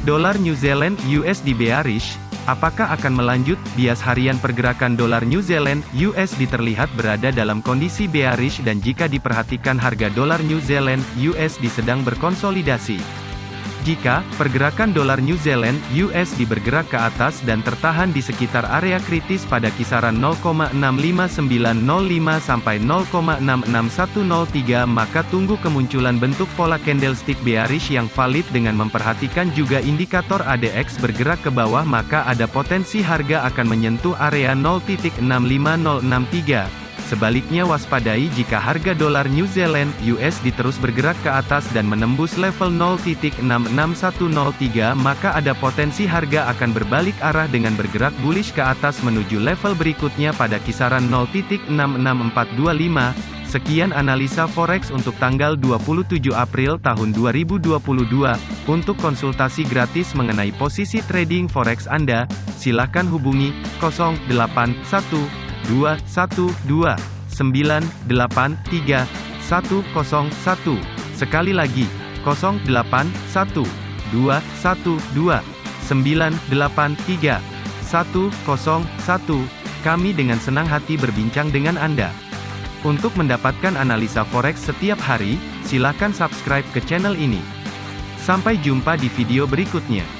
Dolar New Zealand USD bearish, apakah akan melanjut? Bias harian pergerakan dolar New Zealand USD terlihat berada dalam kondisi bearish dan jika diperhatikan harga dolar New Zealand USD sedang berkonsolidasi. Jika pergerakan dolar New Zealand (USD) bergerak ke atas dan tertahan di sekitar area kritis pada kisaran 0,65905 sampai 0,66103 maka tunggu kemunculan bentuk pola candlestick bearish yang valid dengan memperhatikan juga indikator ADX bergerak ke bawah maka ada potensi harga akan menyentuh area 0.65063 Sebaliknya waspadai jika harga dolar New Zealand USD terus bergerak ke atas dan menembus level 0.66103 maka ada potensi harga akan berbalik arah dengan bergerak bullish ke atas menuju level berikutnya pada kisaran 0.66425. Sekian analisa forex untuk tanggal 27 April tahun 2022. Untuk konsultasi gratis mengenai posisi trading forex Anda, silakan hubungi 081 212 983 101. Sekali lagi, 081 212 983 101. Kami dengan senang hati berbincang dengan Anda. Untuk mendapatkan analisa forex setiap hari, silakan subscribe ke channel ini. Sampai jumpa di video berikutnya.